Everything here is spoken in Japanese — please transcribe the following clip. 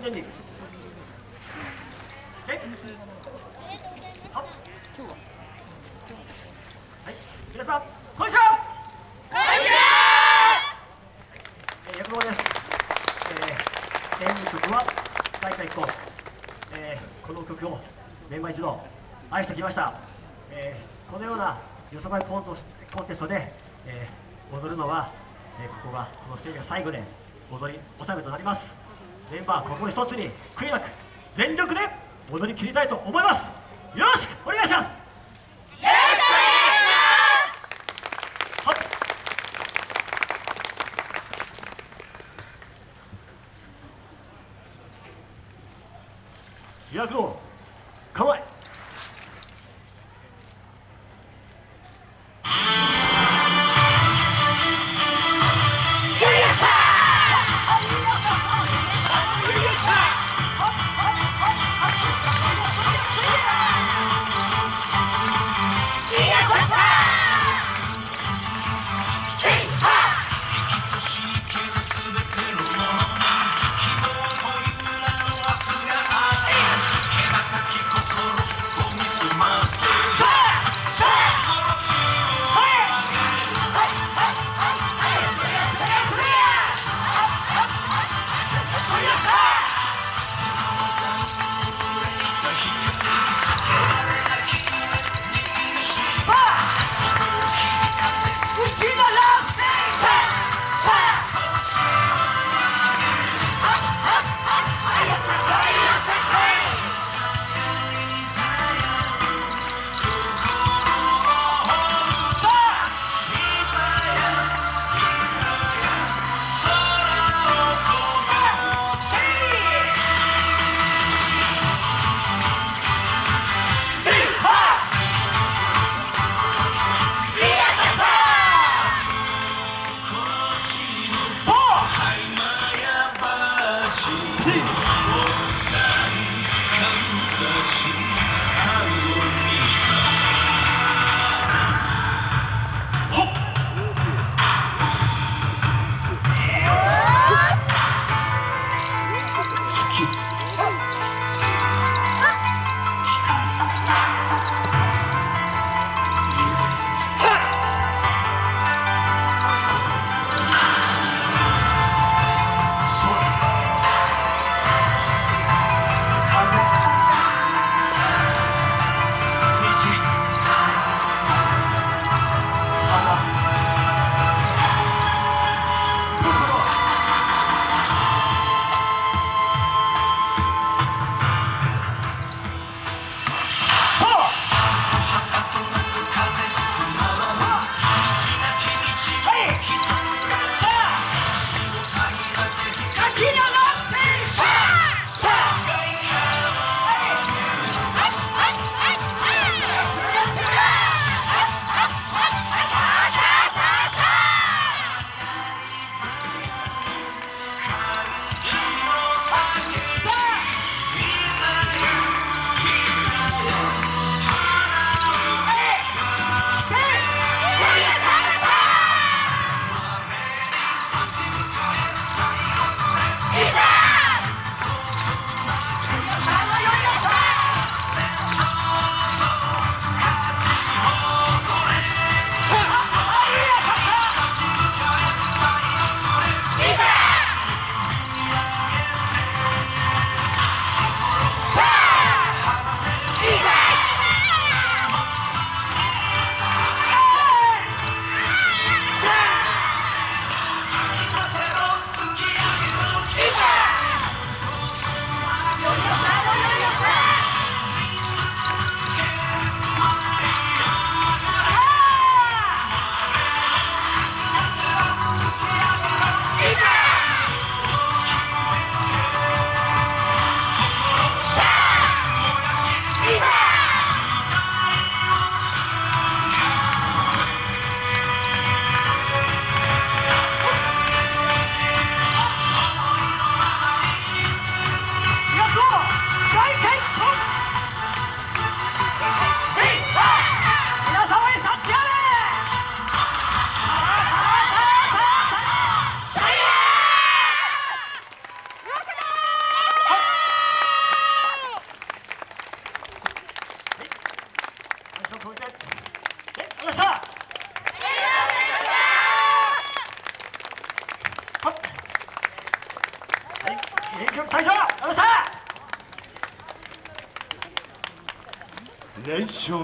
全力はいははい。皆さんこんにちは。えー、役場です、えー、演舞曲は大会以降、えー、この曲をメンバー一同愛してきました、えー、このようなよそばいコンコンテストで、えー、踊るのは、えー、ここがこのステージが最後で踊り納めとなります。メンバーここ一つに悔いなく全力で踊り切りたいと思います。よろしくお願いします。はい。役をさ元気よく退場ありがとうございした連勝